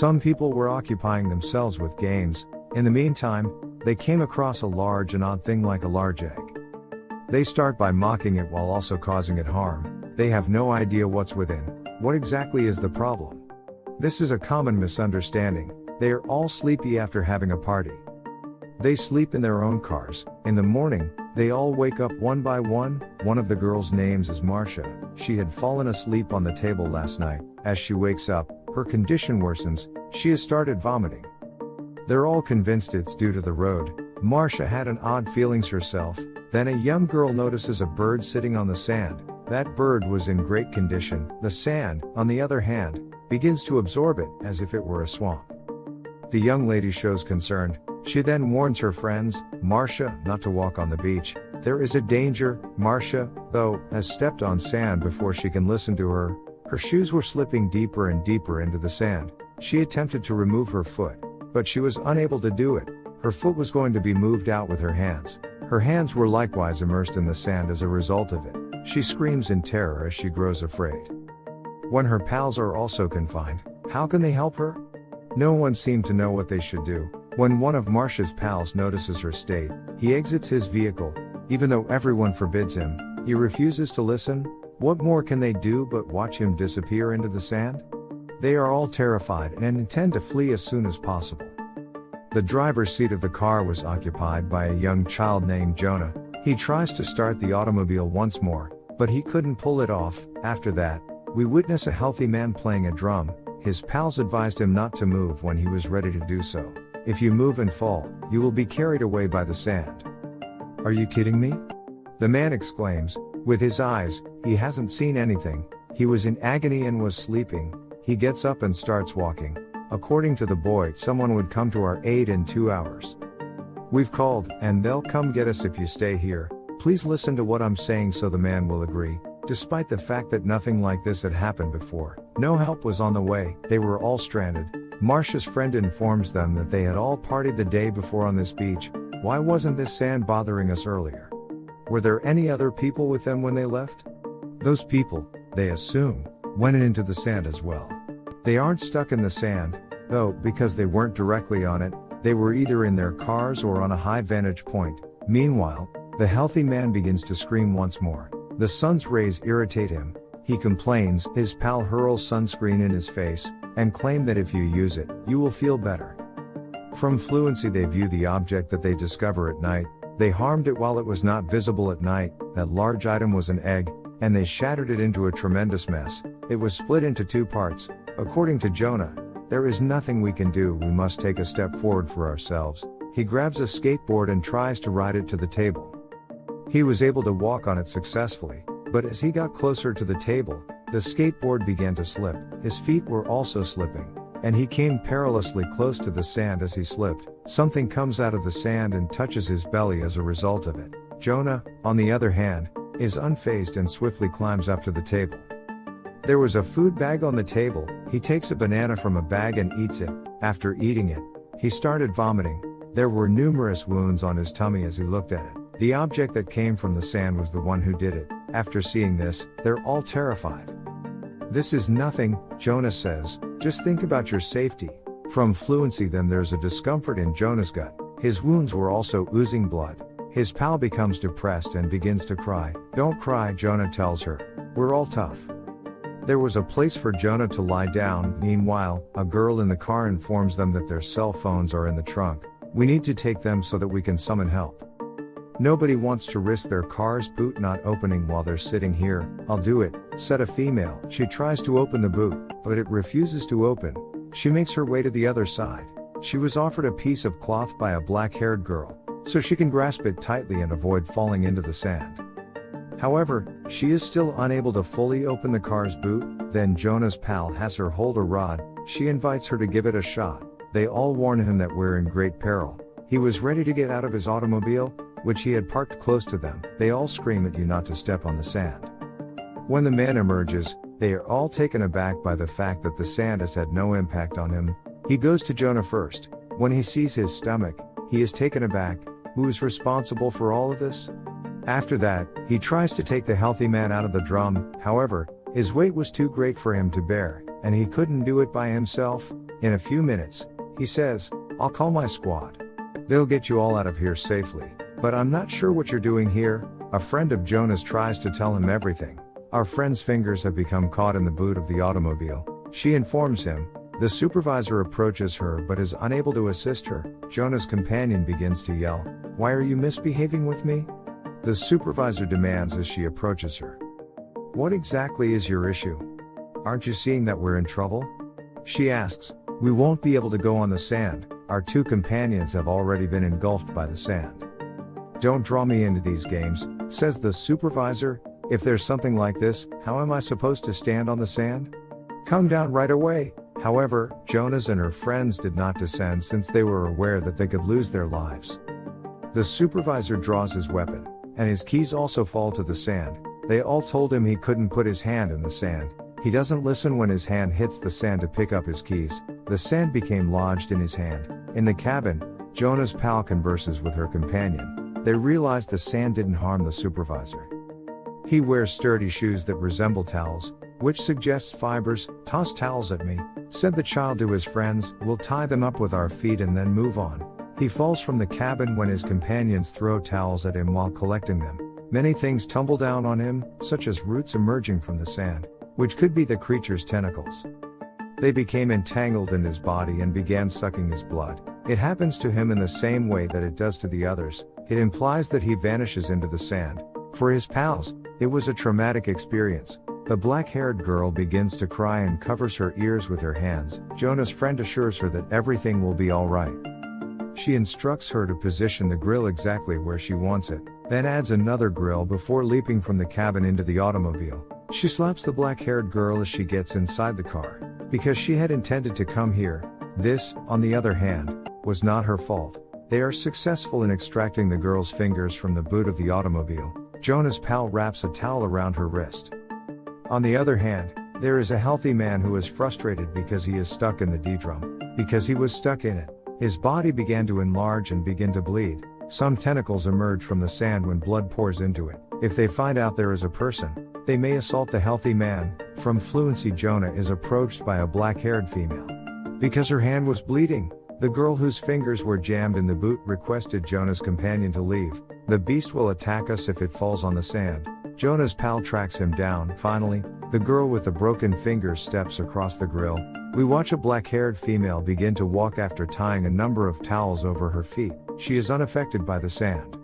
Some people were occupying themselves with games, in the meantime, they came across a large and odd thing like a large egg. They start by mocking it while also causing it harm, they have no idea what's within, what exactly is the problem? This is a common misunderstanding, they are all sleepy after having a party. They sleep in their own cars, in the morning, they all wake up one by one, one of the girls' names is Marcia, she had fallen asleep on the table last night, as she wakes up, her condition worsens, she has started vomiting. They're all convinced it's due to the road, Marcia had an odd feelings herself, then a young girl notices a bird sitting on the sand, that bird was in great condition, the sand, on the other hand, begins to absorb it, as if it were a swamp. The young lady shows concern, she then warns her friends, Marcia, not to walk on the beach. There is a danger, Marcia, though, has stepped on sand before she can listen to her. Her shoes were slipping deeper and deeper into the sand. She attempted to remove her foot, but she was unable to do it. Her foot was going to be moved out with her hands. Her hands were likewise immersed in the sand as a result of it. She screams in terror as she grows afraid. When her pals are also confined, how can they help her? No one seemed to know what they should do. When one of Marcia's pals notices her state, he exits his vehicle, even though everyone forbids him, he refuses to listen. What more can they do but watch him disappear into the sand? They are all terrified and intend to flee as soon as possible. The driver's seat of the car was occupied by a young child named Jonah. He tries to start the automobile once more, but he couldn't pull it off. After that, we witness a healthy man playing a drum. His pals advised him not to move when he was ready to do so. If you move and fall, you will be carried away by the sand. Are you kidding me? The man exclaims, with his eyes, he hasn't seen anything, he was in agony and was sleeping, he gets up and starts walking. According to the boy, someone would come to our aid in two hours. We've called, and they'll come get us if you stay here. Please listen to what I'm saying so the man will agree. Despite the fact that nothing like this had happened before, no help was on the way, they were all stranded, Marcia's friend informs them that they had all partied the day before on this beach, why wasn't this sand bothering us earlier? Were there any other people with them when they left? Those people, they assume, went into the sand as well. They aren't stuck in the sand, though, because they weren't directly on it, they were either in their cars or on a high vantage point. Meanwhile, the healthy man begins to scream once more. The sun's rays irritate him. He complains, his pal hurls sunscreen in his face, and claim that if you use it, you will feel better. From fluency they view the object that they discover at night, they harmed it while it was not visible at night, that large item was an egg, and they shattered it into a tremendous mess. It was split into two parts. According to Jonah, there is nothing we can do, we must take a step forward for ourselves. He grabs a skateboard and tries to ride it to the table. He was able to walk on it successfully, but as he got closer to the table, the skateboard began to slip, his feet were also slipping, and he came perilously close to the sand as he slipped. Something comes out of the sand and touches his belly as a result of it. Jonah, on the other hand, is unfazed and swiftly climbs up to the table. There was a food bag on the table, he takes a banana from a bag and eats it. After eating it, he started vomiting. There were numerous wounds on his tummy as he looked at it. The object that came from the sand was the one who did it. After seeing this, they're all terrified. This is nothing, Jonas says, just think about your safety. From fluency then there's a discomfort in Jonah's gut. His wounds were also oozing blood. His pal becomes depressed and begins to cry. Don't cry, Jonah tells her. We're all tough. There was a place for Jonah to lie down. Meanwhile, a girl in the car informs them that their cell phones are in the trunk. We need to take them so that we can summon help. Nobody wants to risk their car's boot not opening while they're sitting here. I'll do it, said a female. She tries to open the boot, but it refuses to open. She makes her way to the other side. She was offered a piece of cloth by a black haired girl, so she can grasp it tightly and avoid falling into the sand. However, she is still unable to fully open the car's boot. Then Jonah's pal has her hold a rod, she invites her to give it a shot. They all warn him that we're in great peril. He was ready to get out of his automobile, which he had parked close to them, they all scream at you not to step on the sand. When the man emerges, they are all taken aback by the fact that the sand has had no impact on him. He goes to Jonah first. When he sees his stomach, he is taken aback. Who is responsible for all of this? After that, he tries to take the healthy man out of the drum, however, his weight was too great for him to bear, and he couldn't do it by himself. In a few minutes, he says, I'll call my squad. They'll get you all out of here safely. But I'm not sure what you're doing here. A friend of Jonah's tries to tell him everything. Our friend's fingers have become caught in the boot of the automobile. She informs him. The supervisor approaches her but is unable to assist her. Jonah's companion begins to yell, Why are you misbehaving with me? The supervisor demands as she approaches her. What exactly is your issue? Aren't you seeing that we're in trouble? She asks, We won't be able to go on the sand, our two companions have already been engulfed by the sand. Don't draw me into these games, says the supervisor. If there's something like this, how am I supposed to stand on the sand? Come down right away. However, Jonas and her friends did not descend since they were aware that they could lose their lives. The supervisor draws his weapon, and his keys also fall to the sand. They all told him he couldn't put his hand in the sand. He doesn't listen when his hand hits the sand to pick up his keys. The sand became lodged in his hand. In the cabin, Jonah's pal converses with her companion. They realize the sand didn't harm the supervisor. He wears sturdy shoes that resemble towels, which suggests fibers. Toss towels at me, said the child to his friends. We'll tie them up with our feet and then move on. He falls from the cabin when his companions throw towels at him while collecting them. Many things tumble down on him, such as roots emerging from the sand, which could be the creature's tentacles. They became entangled in his body and began sucking his blood. It happens to him in the same way that it does to the others. It implies that he vanishes into the sand. For his pals, it was a traumatic experience. The black haired girl begins to cry and covers her ears with her hands. Jonah's friend assures her that everything will be alright. She instructs her to position the grill exactly where she wants it, then adds another grill before leaping from the cabin into the automobile. She slaps the black haired girl as she gets inside the car. Because she had intended to come here, this, on the other hand, was not her fault. They are successful in extracting the girl's fingers from the boot of the automobile. Jonah's pal wraps a towel around her wrist. On the other hand, there is a healthy man who is frustrated because he is stuck in the D drum. Because he was stuck in it, his body began to enlarge and begin to bleed. Some tentacles emerge from the sand when blood pours into it. If they find out there is a person, they may assault the healthy man. From Fluency, Jonah is approached by a black haired female. Because her hand was bleeding, the girl whose fingers were jammed in the boot requested Jonah's companion to leave. The beast will attack us if it falls on the sand. Jonah's pal tracks him down. Finally, the girl with the broken fingers steps across the grill, we watch a black haired female begin to walk after tying a number of towels over her feet. She is unaffected by the sand.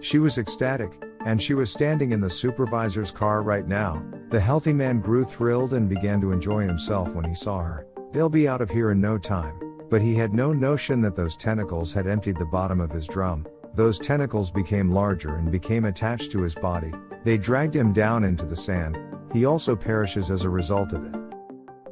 She was ecstatic, and she was standing in the supervisor's car right now. The healthy man grew thrilled and began to enjoy himself when he saw her. They'll be out of here in no time. But he had no notion that those tentacles had emptied the bottom of his drum. Those tentacles became larger and became attached to his body. They dragged him down into the sand. He also perishes as a result of it.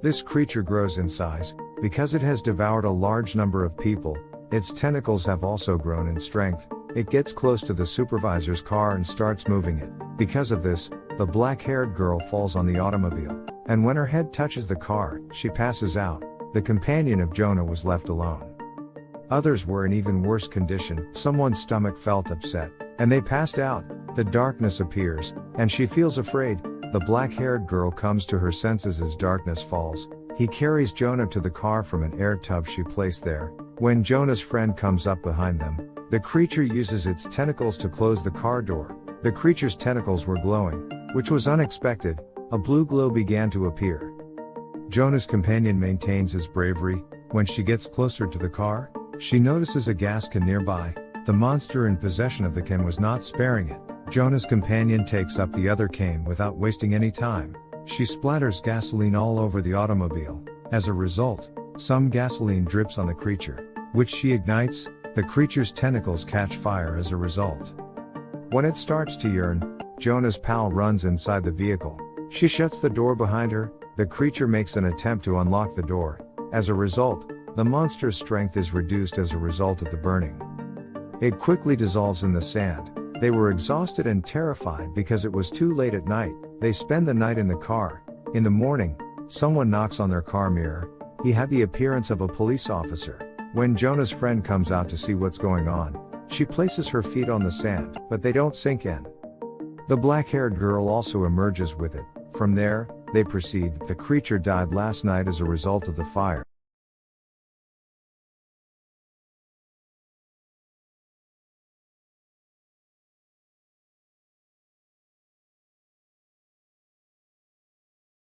This creature grows in size, because it has devoured a large number of people, its tentacles have also grown in strength. It gets close to the supervisor's car and starts moving it. Because of this, the black haired girl falls on the automobile. And when her head touches the car, she passes out. The companion of Jonah was left alone. Others were in even worse condition, someone's stomach felt upset, and they passed out. The darkness appears, and she feels afraid, the black haired girl comes to her senses as darkness falls. He carries Jonah to the car from an air tub she placed there. When Jonah's friend comes up behind them, the creature uses its tentacles to close the car door. The creature's tentacles were glowing, which was unexpected. A blue glow began to appear. Jonah's companion maintains his bravery. When she gets closer to the car, she notices a gas can nearby. The monster in possession of the can was not sparing it. Jonah's companion takes up the other cane without wasting any time. She splatters gasoline all over the automobile. As a result, some gasoline drips on the creature, which she ignites. The creature's tentacles catch fire as a result. When it starts to yearn, Jonah's pal runs inside the vehicle. She shuts the door behind her. The creature makes an attempt to unlock the door. As a result, the monster's strength is reduced as a result of the burning. It quickly dissolves in the sand, they were exhausted and terrified because it was too late at night. They spend the night in the car. In the morning, someone knocks on their car mirror. He had the appearance of a police officer. When Jonah's friend comes out to see what's going on, she places her feet on the sand, but they don't sink in. The black haired girl also emerges with it. From there, they proceed. The creature died last night as a result of the fire.